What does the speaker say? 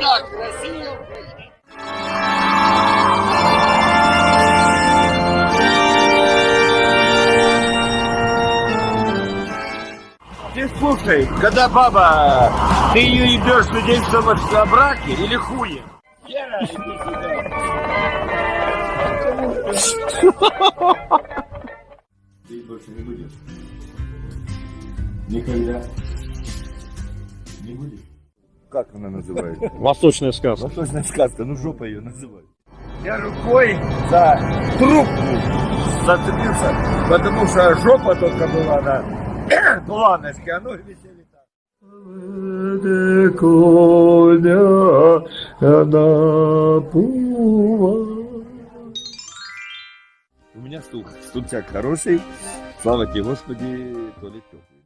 так, Россия, Украина. Ты слушай, когда баба, ты ее ебешь свидетельством о браке или? Вера, сюда. Ты больше не будешь? Никогда? Не будешь? Как она называется? Восточная сказка. Восточная сказка, ну жопа ее называют. Я рукой за трубку зацепился, потому что жопа только была на планочке, а ноги висели так. У меня стул, стульчак хороший, слава тебе Господи, то ли теплый.